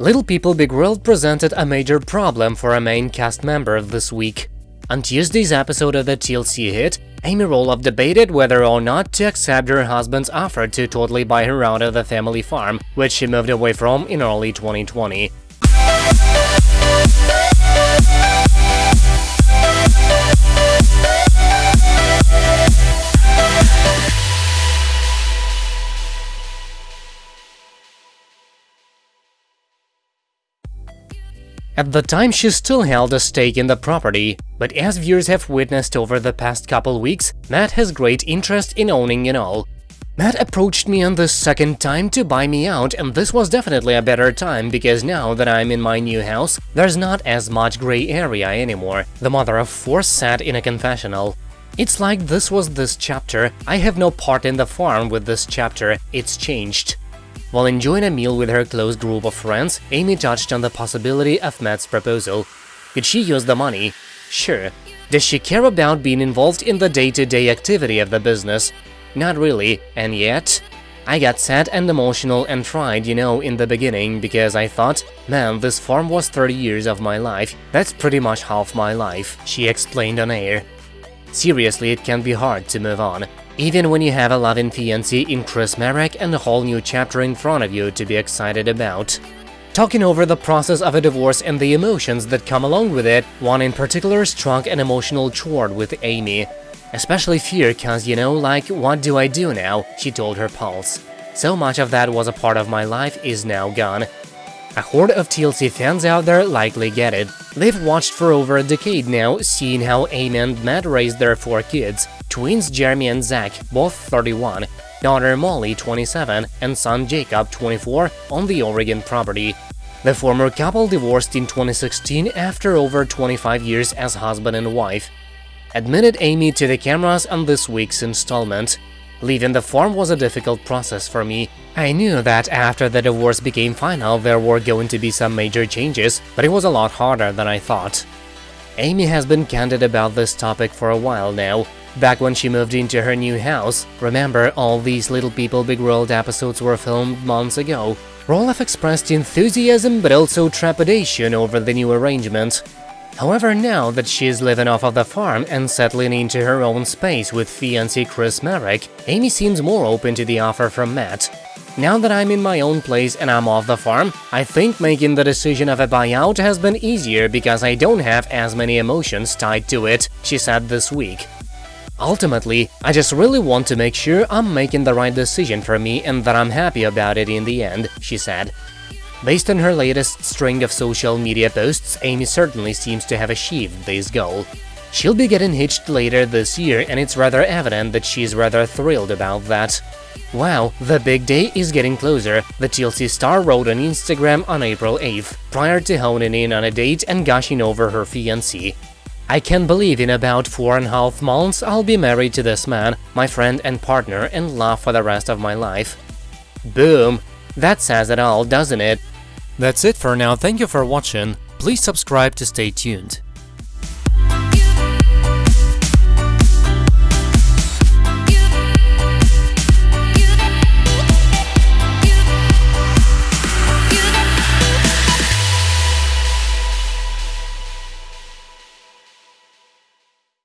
Little People Big World presented a major problem for a main cast member this week. On Tuesday's episode of the TLC hit, Amy Roloff debated whether or not to accept her husband's offer to totally buy her out of the family farm, which she moved away from in early 2020. At the time, she still held a stake in the property, but as viewers have witnessed over the past couple weeks, Matt has great interest in owning it all. Matt approached me on the second time to buy me out, and this was definitely a better time because now that I'm in my new house, there's not as much gray area anymore, the mother of four said in a confessional. It's like this was this chapter, I have no part in the farm with this chapter, it's changed. While enjoying a meal with her close group of friends, Amy touched on the possibility of Matt's proposal. Could she use the money? Sure. Does she care about being involved in the day-to-day -day activity of the business? Not really, and yet… I got sad and emotional and tried, you know, in the beginning, because I thought, man, this farm was 30 years of my life, that's pretty much half my life, she explained on air. Seriously, it can be hard to move on even when you have a loving fiancé in Chris Marek and a whole new chapter in front of you to be excited about. Talking over the process of a divorce and the emotions that come along with it, one in particular struck an emotional chord with Amy. Especially fear cause, you know, like, what do I do now, she told her pulse. So much of that was a part of my life is now gone. A horde of TLC fans out there likely get it. They've watched for over a decade now, seeing how Amy and Matt raised their four kids, twins Jeremy and Zach, both 31, daughter Molly, 27, and son Jacob, 24, on the Oregon property. The former couple divorced in 2016 after over 25 years as husband and wife. Admitted Amy to the cameras on this week's installment. Leaving the farm was a difficult process for me. I knew that after the divorce became final there were going to be some major changes, but it was a lot harder than I thought. Amy has been candid about this topic for a while now, Back when she moved into her new house, remember all these Little People Big World episodes were filmed months ago, Roloff expressed enthusiasm but also trepidation over the new arrangement. However, now that she is living off of the farm and settling into her own space with fiancé Chris Marek, Amy seems more open to the offer from Matt. Now that I'm in my own place and I'm off the farm, I think making the decision of a buyout has been easier because I don't have as many emotions tied to it, she said this week. Ultimately, I just really want to make sure I'm making the right decision for me and that I'm happy about it in the end, she said. Based on her latest string of social media posts, Amy certainly seems to have achieved this goal. She'll be getting hitched later this year and it's rather evident that she's rather thrilled about that. Wow, the big day is getting closer, the TLC star wrote on Instagram on April 8th, prior to honing in on a date and gushing over her fiancé. I can't believe in about four and a half months I'll be married to this man, my friend and partner, and love for the rest of my life. Boom! That says it all, doesn't it? That's it for now, thank you for watching, please subscribe to stay tuned.